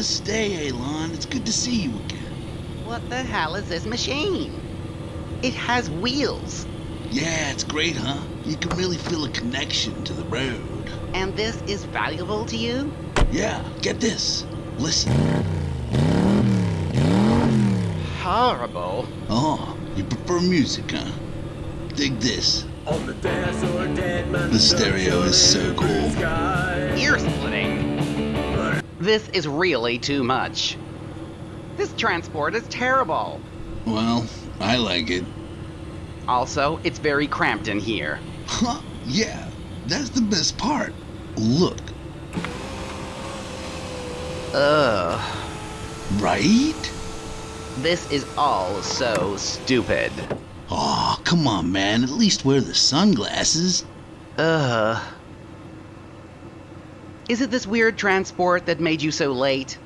Namaste, Elon. It's good to see you again. What the hell is this machine? It has wheels. Yeah, it's great, huh? You can really feel a connection to the road. And this is valuable to you? Yeah, get this. Listen. Horrible. Oh, you prefer music, huh? Dig this. The The stereo is so cool. Ear splitting. This is really too much. This transport is terrible. Well, I like it. Also, it's very cramped in here. Huh? Yeah, that's the best part. Look, Ugh. right? This is all so stupid. Oh, come on, man. At least wear the sunglasses. Ugh. Is it this weird transport that made you so late?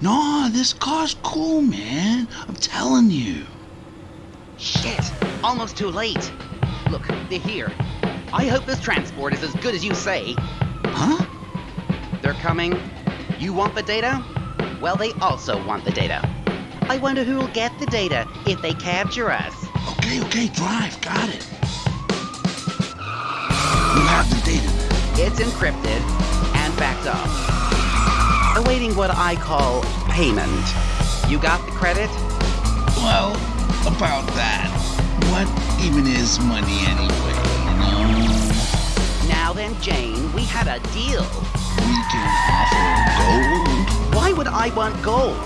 No, this car's cool, man. I'm telling you. Shit! Almost too late. Look, they're here. I hope this transport is as good as you say. Huh? They're coming. You want the data? Well, they also want the data. I wonder who'll get the data if they capture us. Okay, okay, drive. Got it. You have the data. It's encrypted up. Awaiting what I call payment. You got the credit? Well, about that. What even is money anyway, you know? Now then, Jane, we had a deal. We can offer gold. Why would I want gold?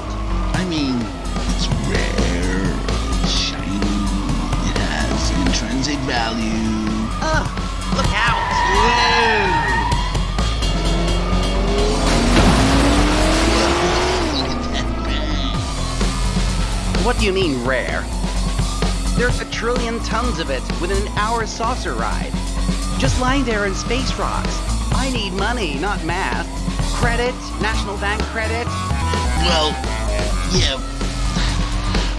I mean, it's rare, shiny, it has intrinsic value. What do you mean rare? There's a trillion tons of it within an hour saucer ride. Just lying there in space rocks. I need money, not math. Credit, National Bank credit. Well, yeah,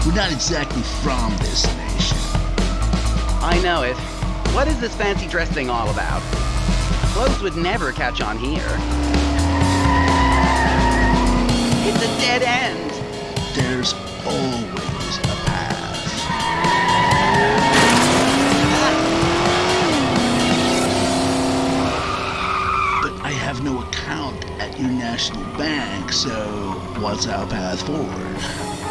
we're not exactly from this nation. I know it. What is this fancy dress thing all about? Clothes would never catch on here. It's a dead end. There's always a path. But I have no account at your national bank, so what's our path forward?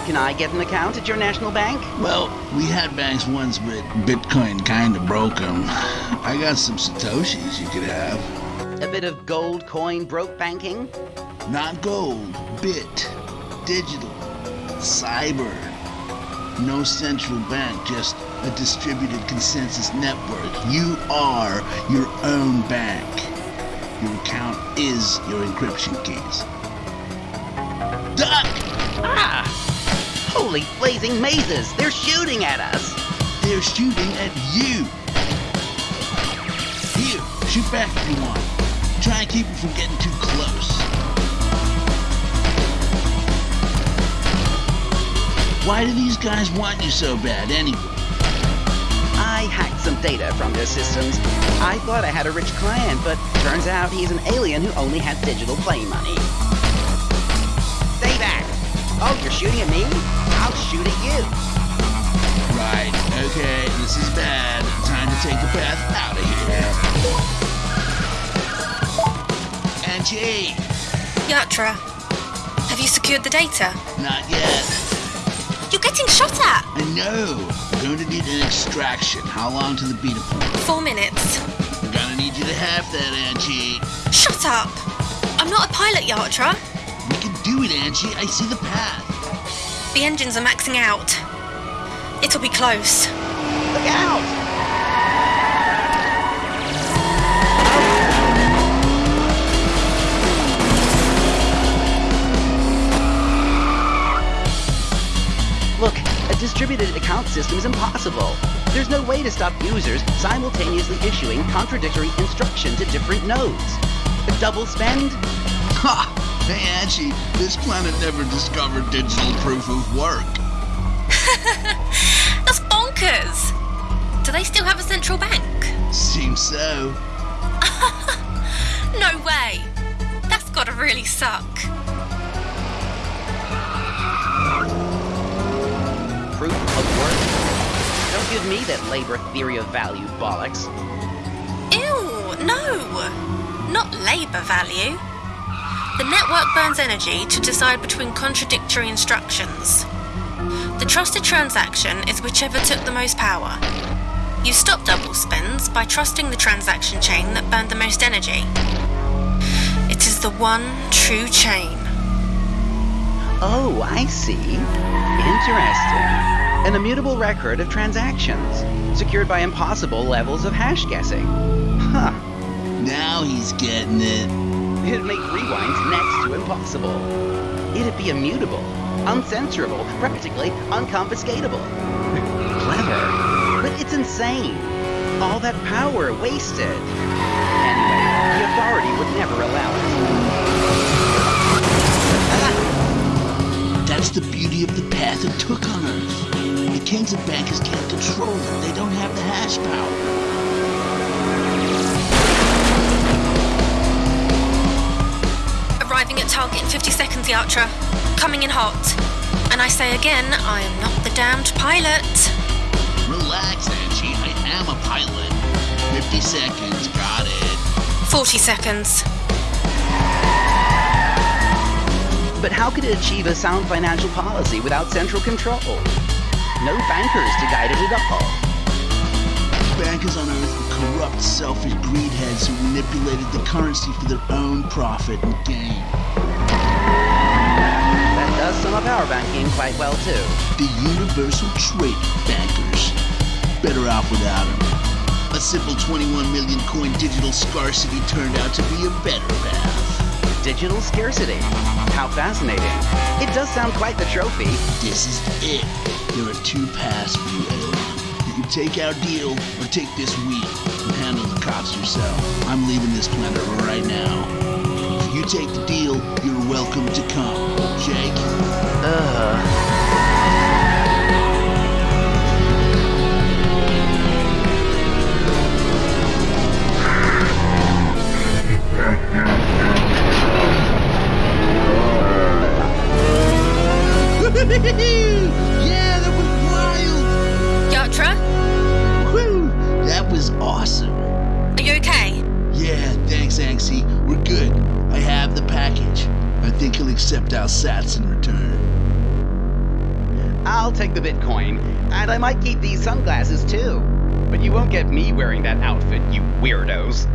Can I get an account at your national bank? Well, we had banks once, but Bitcoin kinda broke them. I got some Satoshis you could have. A bit of gold coin broke banking? Not gold, bit, digital, cyber. No central bank, just a distributed consensus network. You are your own bank. Your account is your encryption keys. Duck! Ah! Holy blazing mazes! They're shooting at us! They're shooting at you! Here, shoot back if you want. Try and keep them from getting too close. Why do these guys want you so bad anyway? I hacked some data from their systems. I thought I had a rich client, but turns out he's an alien who only has digital play money. Stay back! Oh, you're shooting at me? I'll shoot at you. Right, okay, this is bad. Time to take the path out of here. Angie! Yatra, have you secured the data? Not yet. You're getting shot at! I know. We're going to need an extraction. How long to the beta point? Four minutes. We're gonna need you to have that, Angie. Shut up! I'm not a pilot, Yatra. We can do it, Angie. I see the path. The engines are maxing out. It'll be close. Look out! Distributed account system is impossible. There's no way to stop users simultaneously issuing contradictory instructions to different nodes. A double spend? Ha! Hey, Angie, this planet never discovered digital proof of work. That's bonkers! Do they still have a central bank? Seems so. No way! That's gotta really suck. Give me that labor theory of value bollocks. Ew, no! Not labour value. The network burns energy to decide between contradictory instructions. The trusted transaction is whichever took the most power. You stop double spends by trusting the transaction chain that burned the most energy. It is the one true chain. Oh, I see. Interesting. An immutable record of transactions, secured by impossible levels of hash guessing. Huh. Now he's getting it. It'd make rewinds next to impossible. It'd be immutable, uncensorable, practically unconfiscatable. Clever, but it's insane. All that power wasted. Anyway, the authority would never allow it. Ah! That's the beauty of the path it took on Earth. The kings and bankers can't control it. They don't have the hash power. Arriving at target in 50 seconds, Yatra. Coming in hot. And I say again, I am not the damned pilot. Relax, Angie. I am a pilot. 50 seconds. Got it. 40 seconds. But how could it achieve a sound financial policy without central control? No bankers to guide it at all. Bankers on Earth were corrupt, selfish greedheads who manipulated the currency for their own profit and gain. That does sum up our banking quite well, too. The universal trading bankers. Better off without them. A simple 21 million coin digital scarcity turned out to be a better path. Digital scarcity. How fascinating. It does sound quite the trophy. This is it. There are two paths for you, alien. You can take our deal or take this wheel and handle the cops yourself. I'm leaving this planet right now. If you take the deal, you're welcome to come. Jake? Ugh. Accept our sats in return. I'll take the Bitcoin, and I might keep these sunglasses too. But you won't get me wearing that outfit, you weirdos.